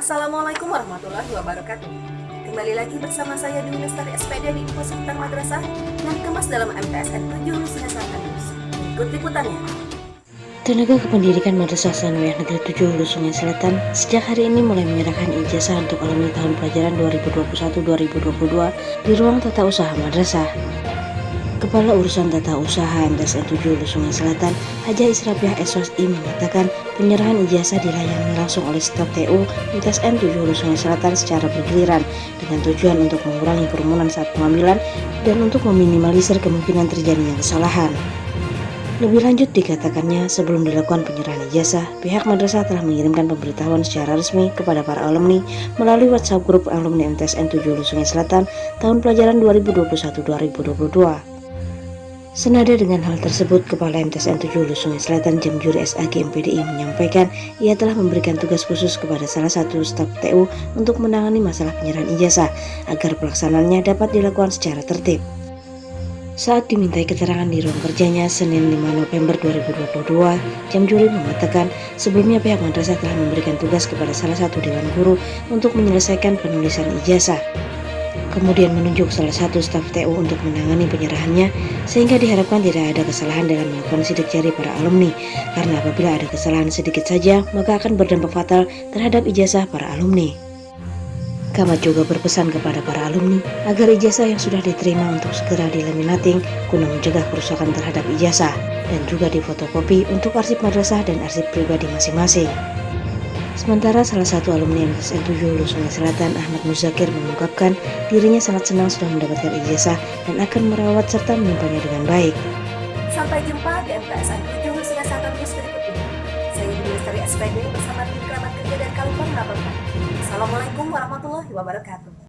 Assalamualaikum warahmatullahi wabarakatuh. Kembali lagi bersama saya di Lestari SPD di Info Seputar Madrasah yang dikemas dalam MTSN 7 Lusina Selatan News. Ikut liputannya. Tenaga Kependidikan Madrasah Sanawiyah Negeri 7 Hulu Sungai Selatan sejak hari ini mulai menyerahkan ijazah untuk alumni tahun pelajaran 2021-2022 di ruang tata usaha madrasah. Kepala Urusan Tata Usaha MTSN 7 Hulu Sungai Selatan, Haja Israfiah SOSI menyatakan penyerahan ijazah dilayani langsung oleh staf TU MTSN 7 Hulu Sungai Selatan secara bergiliran dengan tujuan untuk mengurangi kerumunan saat pengambilan dan untuk meminimalisir kemungkinan terjadinya kesalahan. Lebih lanjut dikatakannya sebelum dilakukan penyerahan ijazah, pihak madrasah telah mengirimkan pemberitahuan secara resmi kepada para alumni melalui WhatsApp grup alumni MTSN 7 Hulu Sungai Selatan tahun pelajaran 2021-2022. Senada dengan hal tersebut, Kepala MTSN 7 Hulu Sungai Selatan Jam Juri SAG MPDI menyampaikan ia telah memberikan tugas khusus kepada salah satu staf TU untuk menangani masalah penyerahan ijazah agar pelaksanaannya dapat dilakukan secara tertib. Saat dimintai keterangan di ruang kerjanya Senin 5 November 2022, Jam Juri mengatakan sebelumnya pihak madrasah telah memberikan tugas kepada salah satu dewan guru untuk menyelesaikan penulisan ijazah kemudian menunjuk salah satu staf TU untuk menangani penyerahannya sehingga diharapkan tidak ada kesalahan dalam melakukan sidik jari para alumni karena apabila ada kesalahan sedikit saja maka akan berdampak fatal terhadap ijazah para alumni. Kamat juga berpesan kepada para alumni agar ijazah yang sudah diterima untuk segera dilaminating guna mencegah kerusakan terhadap ijazah dan juga difotokopi untuk arsip madrasah dan arsip pribadi masing-masing. Sementara salah satu alumni MTSN 7 Hulu Sungai Selatan, Ahmad Muzakir mengungkapkan dirinya sangat senang sudah mendapatkan ijazah dan akan merawat serta menyimpannya dengan baik. Sampai jumpa di MTSN 7 Hulu Sungai Selatan News berikutnya. Saya Ibu Lestari SPD bersama tim kerabat kerja dan Kalipang melaporkan. Assalamualaikum warahmatullahi wabarakatuh.